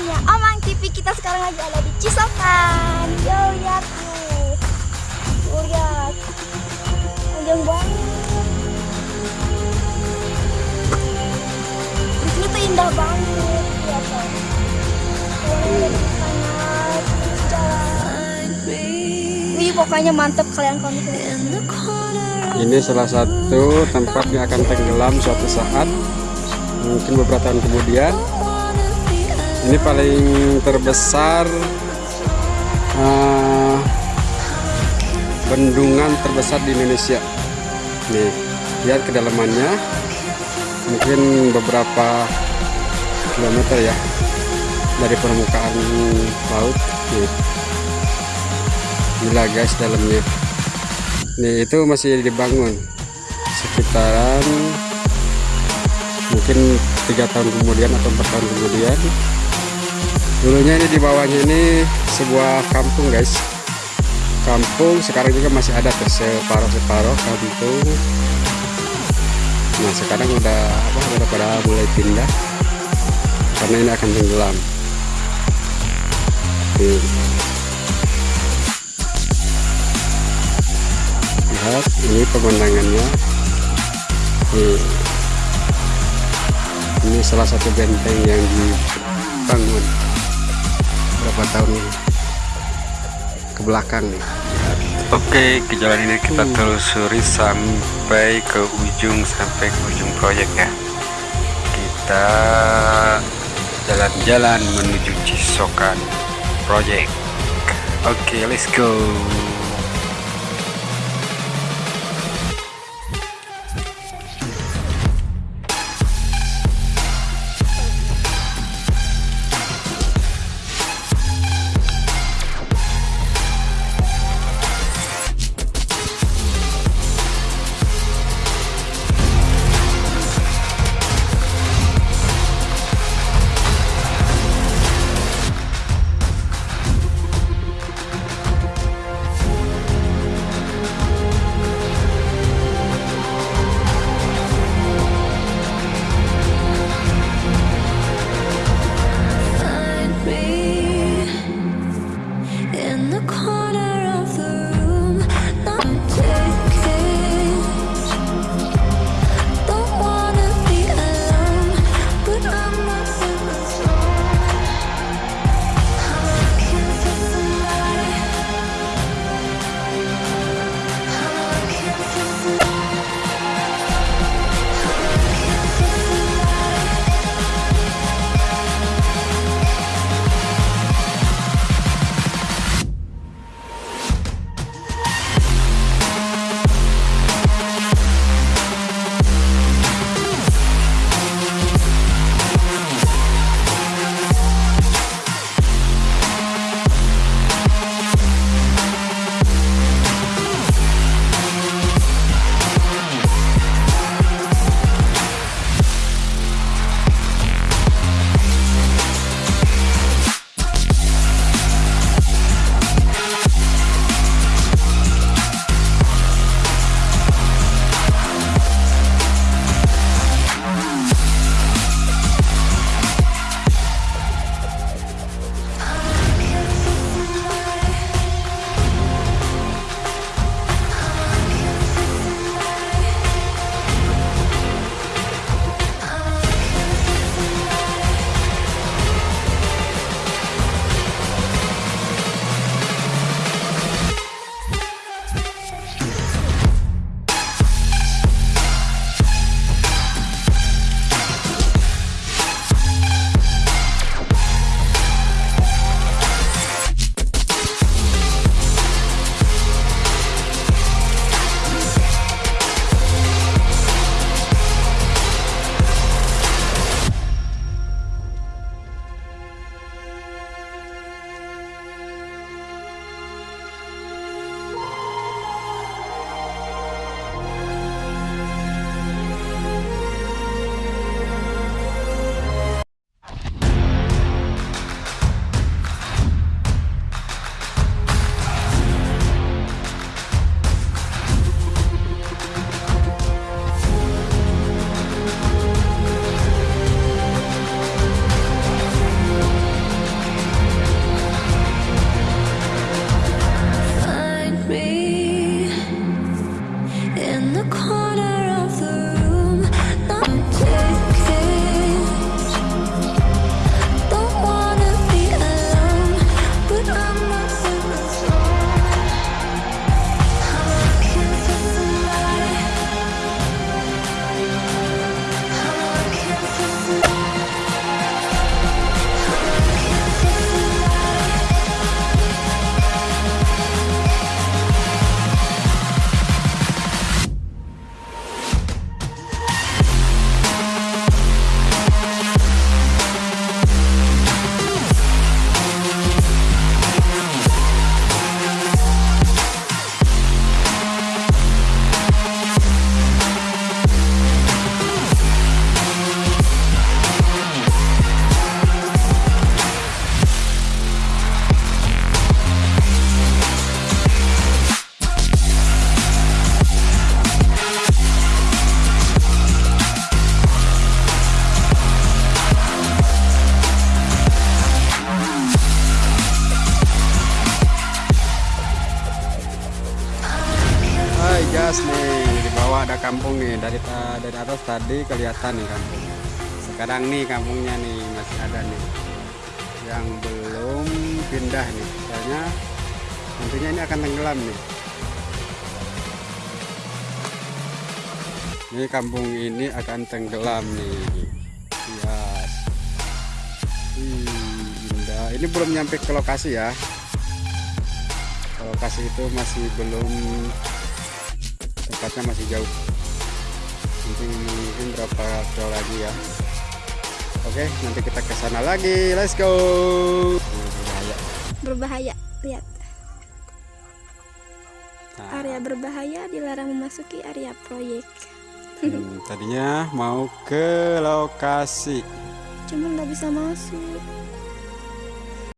bosnya Omang TV kita sekarang lagi ada di Cisokan. Yo lihat tuh lihat Panjang banget. Di sini tuh indah banget Lihat jalan. Wih pokoknya mantep kalian kalau Ini salah satu tempat yang akan tenggelam suatu saat Mungkin beberapa tahun kemudian Ini paling terbesar eh, Bendungan terbesar di Indonesia Nih, lihat kedalamannya Mungkin beberapa kilometer ya Dari permukaan laut Nih. Gila guys dalamnya Nih itu masih dibangun sekitaran mungkin tiga tahun kemudian atau empat tahun kemudian. Dulunya ini di bawahnya ini sebuah kampung guys. Kampung sekarang juga masih ada tuh separuh kampung. Nah sekarang udah apa udah pada mulai pindah karena ini akan tenggelam. Lihat ini pemandangannya ini salah satu benteng yang dibangun berapa tahun ke belakang nih Oke, ke jalan ini kita telusuri sampai ke ujung sampai ke ujung proyek ya. Kita jalan-jalan menuju Cisokan Project. Oke, let's go. Atas nih di bawah ada kampung nih. Dari dari atas tadi kelihatan nih kampung sekarang nih kampungnya nih masih ada nih. Yang belum pindah nih. Soalnya nantinya ini akan tenggelam nih. Ini kampung ini akan tenggelam nih. Lihat Ih, indah. Ini belum nyampe ke lokasi ya. Lokasi itu masih belum tempatnya masih jauh mungkin mungkin berapa kilo lagi ya oke nanti kita ke sana lagi let's go berbahaya. Berbahaya. Lihat. Nah, Area berbahaya dilarang memasuki area proyek. hmm, tadinya mau ke lokasi Cuma nggak bisa masuk.